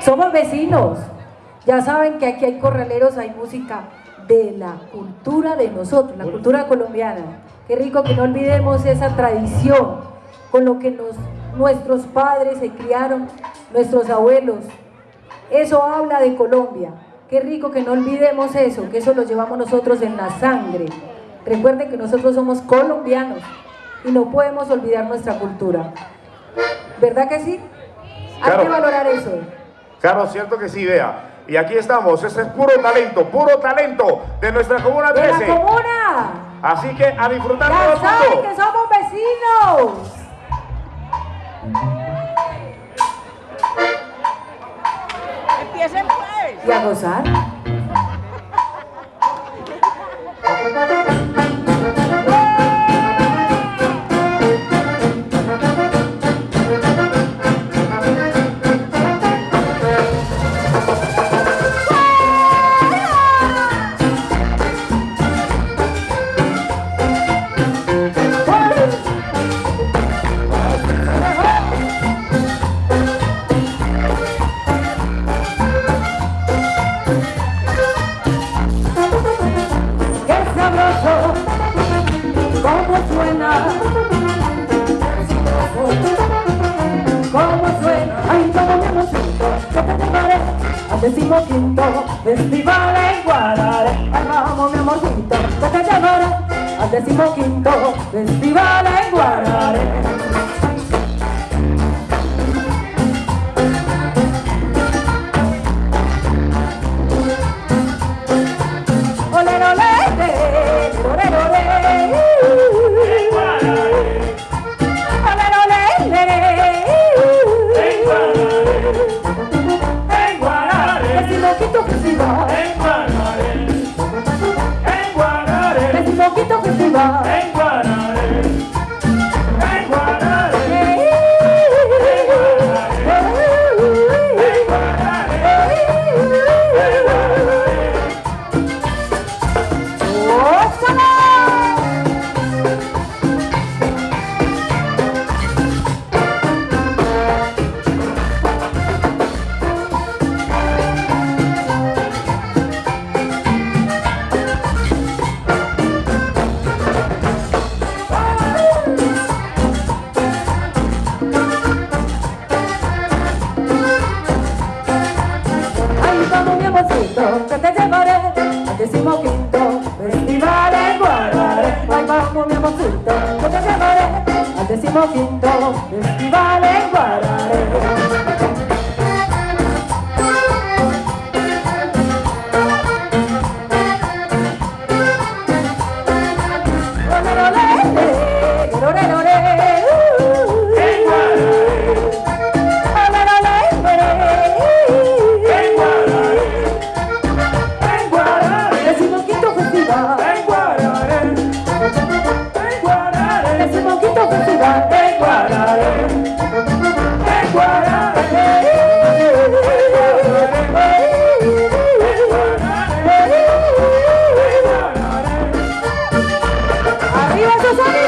Somos vecinos. Ya saben que aquí hay corraleros, hay música de la cultura de nosotros, la cultura colombiana. Qué rico que no olvidemos esa tradición con lo que nos, nuestros padres se criaron, nuestros abuelos. Eso habla de Colombia. Qué rico que no olvidemos eso, que eso lo llevamos nosotros en la sangre. Recuerden que nosotros somos colombianos y no podemos olvidar nuestra cultura. ¿Verdad que sí? Hay que valorar eso. Claro, cierto que sí, vea. Y aquí estamos, ese es puro talento, puro talento de nuestra comuna 13. ¡De la comuna! Así que a disfrutar ya todo saben que somos vecinos. Empiecen pues. Y a gozar. Cómo suena, ay, cómo me emociono, que te llevaré al decimoquinto festival en Guarare, ay, vamos mi amorcito, que te llevaré al decimoquinto festival al decimoquinto festival en Guarare. ください。